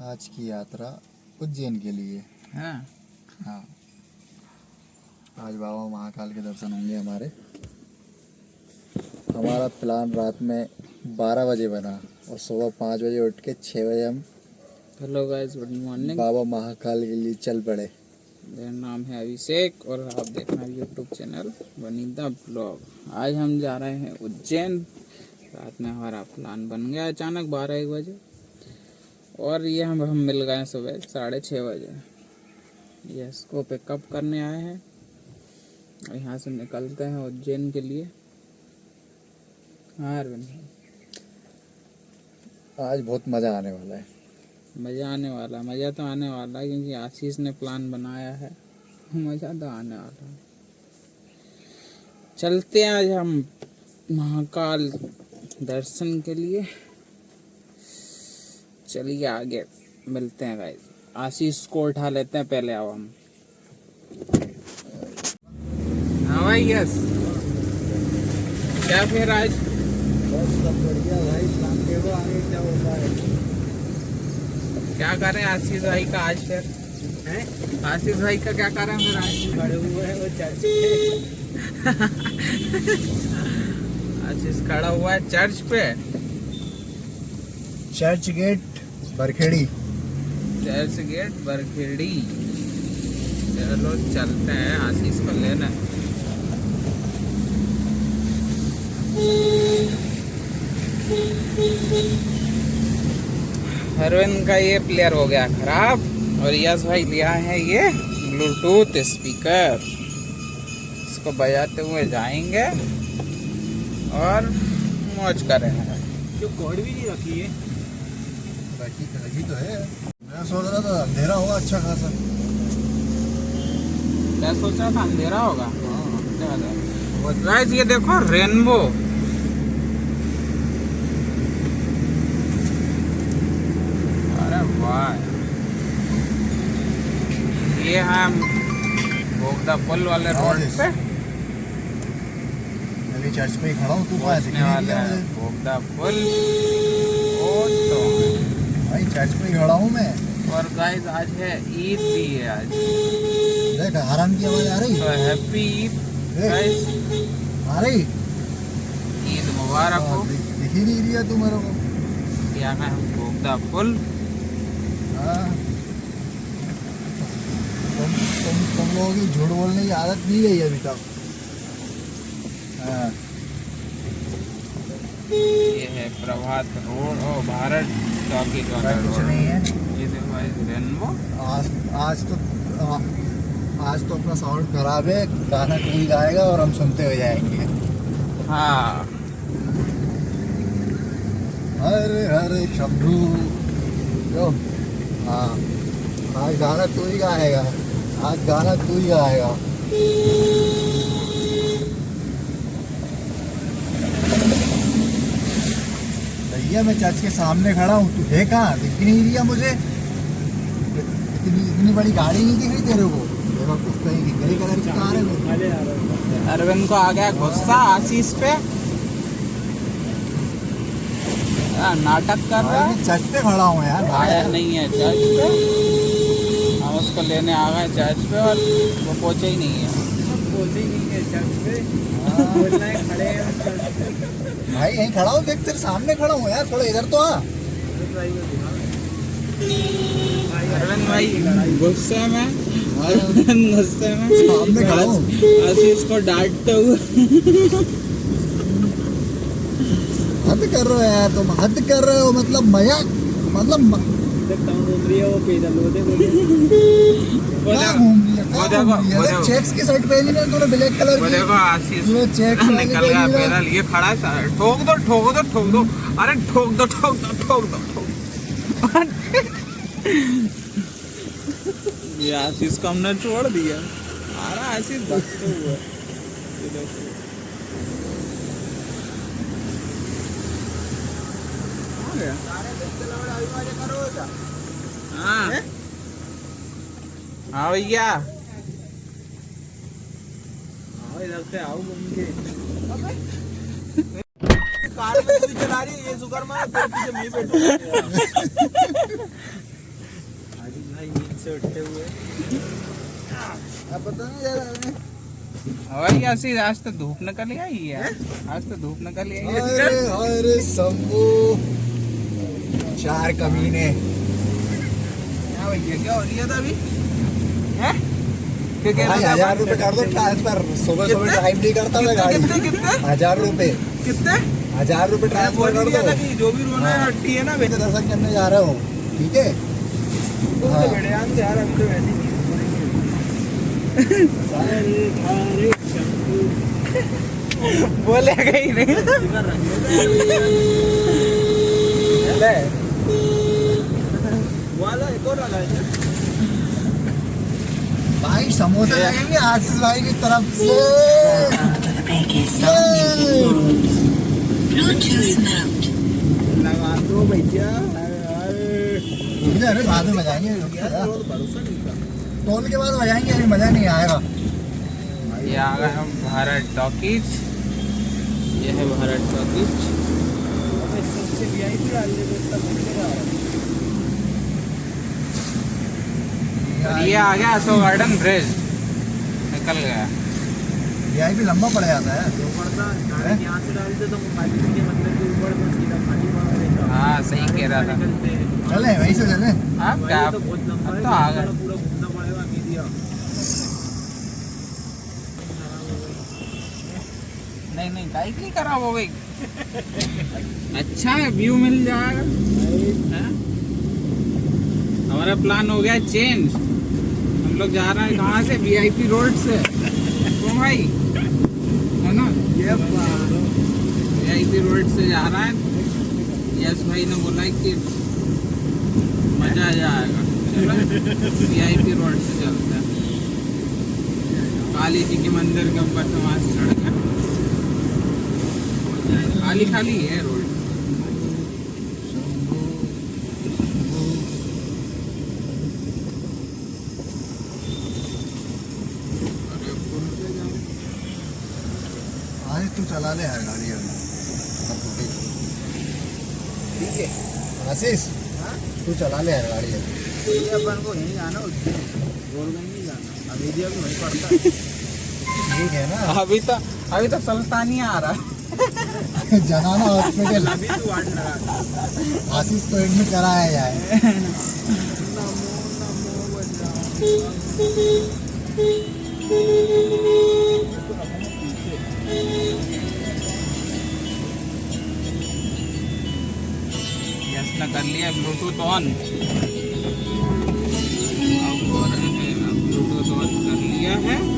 आज की यात्रा उज्जैन के लिए। हाँ। हाँ। आज बाबा महाकाल के दर्शन होंगे हमारे। हमारा प्लान रात में बारह बजे बना और सुबह पाँच बजे उठ के छः बजे हम hello guys good morning Baba Mahakal के लिए चल पड़े। मेरा नाम है अभिषेक और आप देख रहे हैं यूट्यूब चैनल वनीता ब्लॉग आज हम जा रहे हैं उज्जैन। रात में हमारा प्लान बन गया अचानक बारह एक बजे। और ये हम हम मिल गए सुबह साढ़े छः बजे। ये इसको पिकअप करने आए हैं। और यहाँ से निकलते हैं उज्जैन के लिए। हाँ अरविंद आज बहुत मज़ा आने वाला है। मज़ा आने वाला मज़ा तो आने वाला है क्योंकि आशीष ने प्लान बनाया है। मज़ा तो आने वाला है। चलते हैं आज हम महाकाल दर्शन के लिए। चलिए आगे मिलते हैं गाइस आशीष को उठा लेते हैं पहले आओ हम। हाँ भाई यस क्या फिर आज? क्या है? करें आशीष भाई का आज फिर? आशीष भाई का क्या करें फिर आज? खड़े हुए हैं वो चर्च आशीष खड़ा हुआ है चर्च पे। Church gate. Barkhedi. Church gate Barkhedi. चलो चलते हैं आशीष को लेने। अरविंद का ये प्लेयर हो गया खराब और यश भाई लिया है ये ब्लूटूथ स्पीकर इसको बजाते हुए जाएँगे और मौज करेंगे जो कॉर्ड भी नहीं रखी है। रखी रखी तो है मैं सोच रहा था अंधेरा होगा। अच्छा खासा क्या सोच रहा था अंधेरा होगा गाइस ये देखो रेनबो अरे वाह। ये है बोगदा पुल वाले रोड पे। मैं भी चर्च पे खड़ा हूँ तू हैं? बोगदा पुल। चर्च पे खड़ा हूँ मैं। और गाइस आज है ईद भी है आज। देख हराम की आवाज़ आ रही। तो हैप्पी ईद गाइस आ रही। ईद मुबारक हो। हाँ, दिख ही नहीं रही है तू मेरे को क्या है बोगदा पुल हाँ। तुम तुम तुम लोगों की झूठ बोलने की आदत नहीं गई अभी तक। हाँ। ये है प्रभात रोड और भारत। चौकी का कुछ नहीं है। ये देखो रेनबो आज आज तो आज तो अपना साउंड खराब है गाना कोई गाएगा और हम सुनते हुए जाएँगे। हाँ। हरे हरे शंभू। जो हाँ। आज गाना तू ही गाएगा। आज गाना तू ही गाएगा। भैया मैं चर्च के सामने खड़ा हूँ तू है कहाँ दिख ही नहीं रही मुझे। इतनी इतनी बड़ी गाड़ी नहीं दिख रही तेरे को? ग्रे कलर कार है अरविंद को आ गया गुस्सा आशीष पे। हाँ, नाटक कर रहा है। चर्च पे खड़ा हूँ यार आया नहीं है चर्च पे। हम उसको लेने आ गए चर्च पे और वो पहुँचे ही नहीं है। पहुँचे नहीं है चर्च पे। हाँ। बोलना है खड़े हैं चर्च पे। भाई यहीं खड़ा हूँ देख तेरे सामने खड़ा हूँ यार थोड़ा इधर तो आ। भाई गुस्से में? गुस्से में? सामने खड़ा हूँ। आशीष को डांटते हुए। हद कर रहे हो यार तुम हद कर रहे हो मतलब मज़ाक मतलब म- देख घूम रही है वो पैदल वो देखो वो देखो घूम रही है वो देखो घूम रही है वो देख देखो। चेक्स की शर्ट पहनी है तूने ब्लैक कलर की। देखो आशीष ये चेक्स निकल गया पैदल ये खड़ा है ठोक दो ठोक दो ठोक दो। अरे ठोक दो ठोक दो ठोक दो ठोक ये आशीष को हमने छोड़ दिया। आ रहा आशीष हुए हाँ। भैया। आओ इधर से आओ घूम के कार में चला रही है ये पीछे मैं बैठूँगा से उठते हुए। अब पता नहीं यार वही ऐसी आज तो धूप निकल आई है। आज तो धूप निकल आई है। अरे अरे शंभू। चार कमीने। क्या भैया क्या हो रही था अभी? हैं? हज़ार? रुपए कर दो ट्रांसफ़र सुबह सुबह ड्राइव नहीं करता मैं गाड़ी। कितने कितने? हज़ार रुपए कितने? हज़ार रुपए ट्रांसफ़र कर दो। जो भी रोना है हाँ। है ना तो दर्शन करने जा रहा हूँ। ठीक है। तो तो ही। बोलेगा ही नहीं भाई समोसे लगेंगे आशीष भाई की तरफ़ से. लगा दो भैया अरे बाद में बजाएँगे। टोल के बाद बजाएँगे अभी मज़ा नहीं आएगा। ये आ गए हम भारत टॉकीज। ये है भारत टॉकीज। दे तो ये आ गया अशोक गार्डन ब्रिज। निकल गया। ये भी लंबा पड़ जाता है। जो पड़ता डायरेक्ट यहाँ से डालते तो मोबाइल के मतलब के ऊपर तो सीधा खाली मार देता हाँ सही कह रहा था। चले वहीं से चले। हाँ वही क्या तो है तो आ गए पूरा घूमना पड़ेगा मीडिया नहीं नहीं बाइक नहीं खराब हो गई अच्छा है व्यू मिल जाएगा। हमारा प्लान हो गया चेंज हम लोग जा रहे हैं कहाँ से? वीआईपी रोड से। तो भाई, है ना? वीआईपी रोड से जा रहा है। यस भाई ने बोला है कि मज़ा आ जाएगा। वीआईपी रोड से चलते हैं। काली जी के मंदिर के ऊपर से वहाँ से सड़क है खाली खाली है रोड। तू चला ले यार गाड़ी ठीक है। आशीष हाँ? तू चला ले यार गाड़ी अपन को यहीं जाना गोलगंज नहीं जाना। अमेरिया भी वहीं पड़ता है। ठीक है ना? अभी तो अभी तो सुल्तानिया आ रहा है। जनाना हॉस्पिटल आशीष को एडमिट कराया जाए कर लिया ब्लूटूथ ऑन ब्लूटूथ ऑन कर लिया है।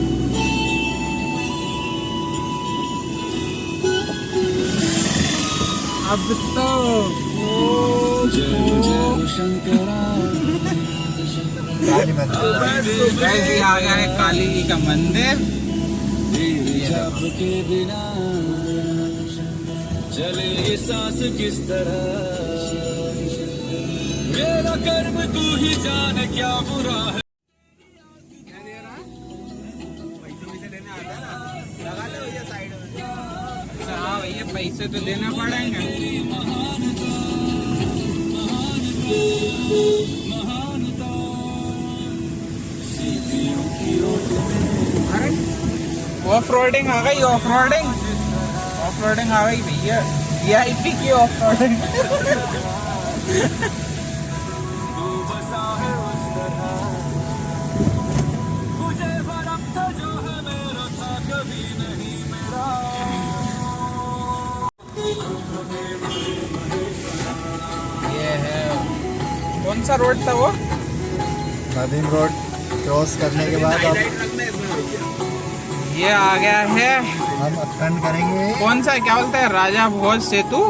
अब तो गाड़ी आ गया है काली जी का मंदिर। के बिना चले ये सांस किस तरह? मेरा कर्म तू ही जान क्या बुरा है? पैसे तो देना पड़ेंगे। अरे ऑफ़ रोडिंग आ गई ऑफ़ रोडिंग ऑफ़ रोडिंग आ गई भैया। वी आई पी की ऑफ़ रोडिंग कौन सा रोड था वो। नदीम रोड क्रॉस करने के बाद अब ये आ गया है। हम अखंड करेंगे। कौन सा क्या बोलते हैं? राजा भोज सेतु।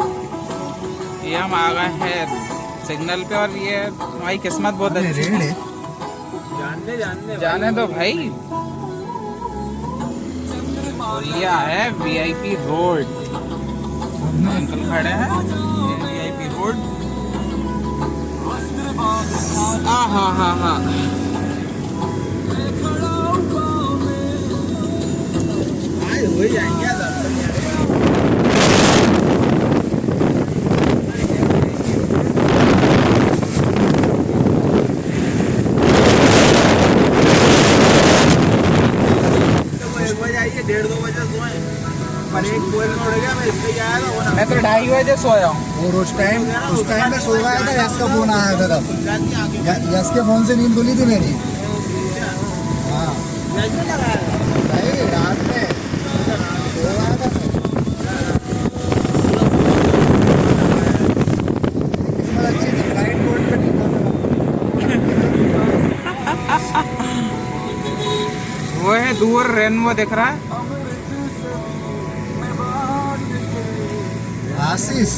ये हम आ गए हैं सिग्नल पे और ये हमारी किस्मत बहुत अच्छी रेड है। जानने जानने जाने दो भाई। और ये है वीआईपी रोड। अंकल खड़े हैं। VIP road. आ हा हा हा आज हो ही जाएँगे दर्शन यार मैं तो ढाई बजे सोया हूँ। और उस टाइम उस टाइम में सो गया था यश का फ़ोन आया था तब। यश के फ़ोन से नींद खुली थी मेरी। हाँ। रात में। सो गया था वो है दूर रेनबो दिख रहा है। आशीष।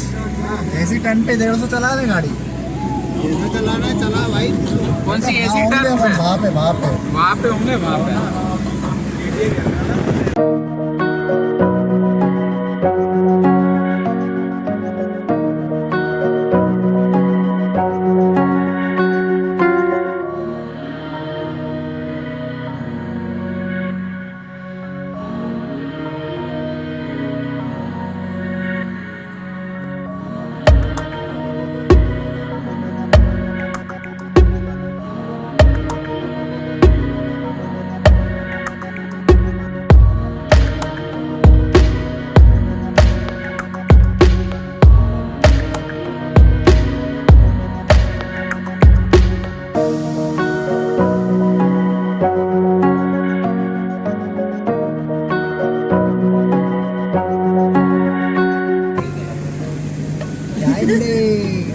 ऐसी टन पे डेढ़ सौ चला दे गाड़ी। चलाना है चला भाई कौन सी एसी हाँ, टर्न पे? वहाँ पे वहाँ पे। वहाँ पे होंगे वहाँ पे।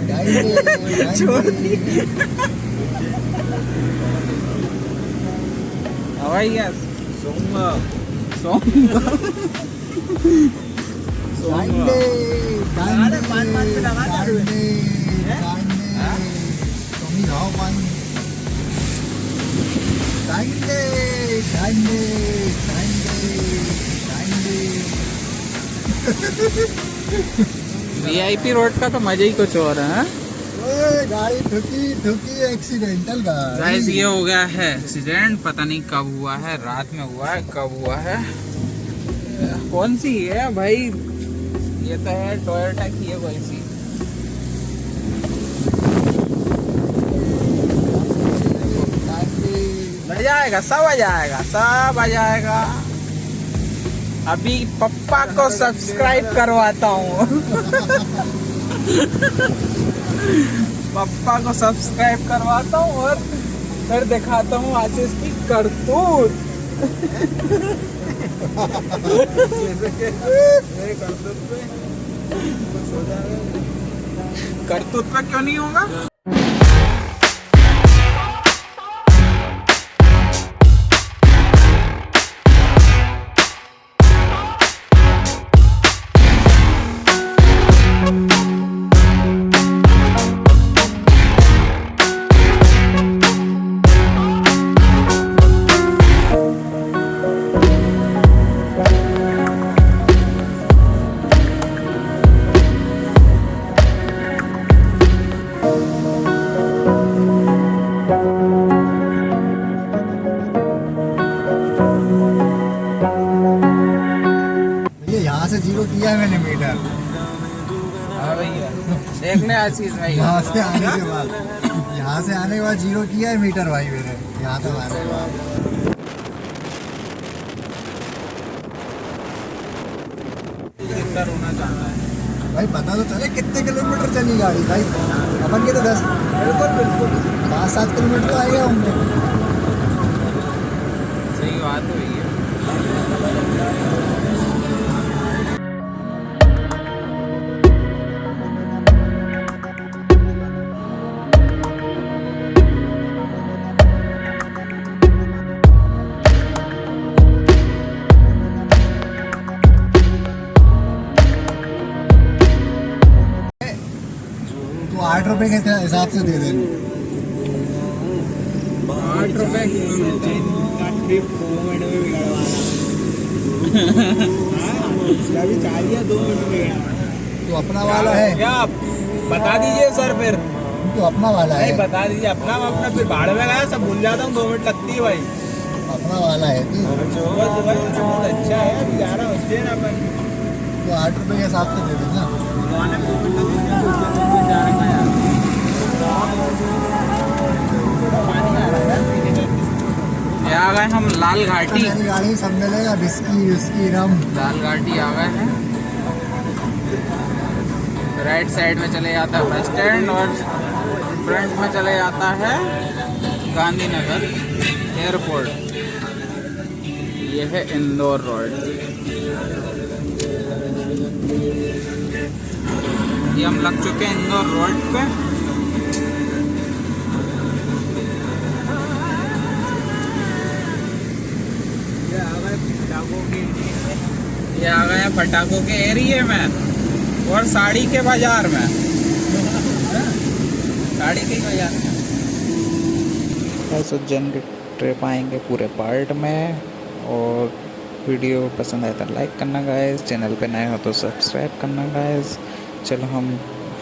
डाइले डाइले छोड़ दी हवाई गैस सोऊँगा सोऊँगा डाइले अरे पाँच पाँच पे लगा दे अरे। तुम ही खाओ पानी डाइले डाइले डाइले डाइले वीआईपी रोड का तो मज़ा ही कुछ और है? गाड़ी ठुकी ठुकी एक्सीडेंटल गाइस ये हो गया है एक्सीडेंट पता नहीं कब हुआ है रात में हुआ है कब हुआ है। कौन सी है भाई? ये तो है टोयोटा की है कोई सी। जाएगा सब आ जाएगा सब आ जाएगा। अभी पप्पा को सब्सक्राइब करवाता हूँ। पप्पा को सब्सक्राइब करवाता हूँ और फिर दिखाता हूँ आशीष की करतूत। करतूत पे क्यों नहीं होगा? यहाँ से आने के बाद यहाँ से आने के बाद ज़ीरो किया है मीटर भाई मैंने। यहाँ तक आने के बाद। है? भाई पता तो चले कितने किलोमीटर चली गाड़ी भाई। अपन के तो दस बिल्कुल बिल्कुल। पाँच सात किलोमीटर तो आएगा होंगे सही बात है तो आठ रुपए के हिसाब से दे देना आठ रुपए बिगड़वाना तो अपना वाला है। क्या बता दीजिए सर फिर। तो अपना वाला है। बता दीजिए अपना अपना फिर भाड़ में गया सब भूल जाता हूँ दो मिनट लगती है भाई। अपना वाला है। बहुत अच्छा है अभी जा रहा हूँ तो आठ रुपए के हिसाब से दे देना आ गए हम लाल घाटी। गाड़ी सब मिलेगा बिस्की विस्की रम। लाल घाटी आ गए हैं। राइट साइड में चले जाता है बस स्टैंड और फ्रंट में चले जाता है गांधीनगर एयरपोर्ट यह है इंदौर रोड ये हम लग चुके हैं इंदौर रोड पे। ये आ गए पटाखों के ये हैं पटाखों के एरिए में और साड़ी के बाज़ार में। साड़ी के बाज़ार में। बस उज्जैन की ट्रिप आएँगे पूरे पार्ट में और वीडियो पसंद आए तो लाइक करना गाइस चैनल पे नए हो तो सब्सक्राइब करना गाइस चलो हम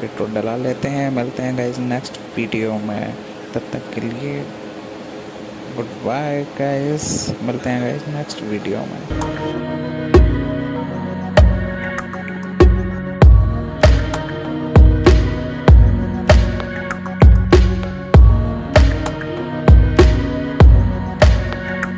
फिर तो डला लेते हैं, मिलते हैं गाइज़ नेक्स्ट वीडियो में. तब तक के लिए गुड बाय गाइस मिलते हैं गाइज़ नेक्स्ट वीडियो में.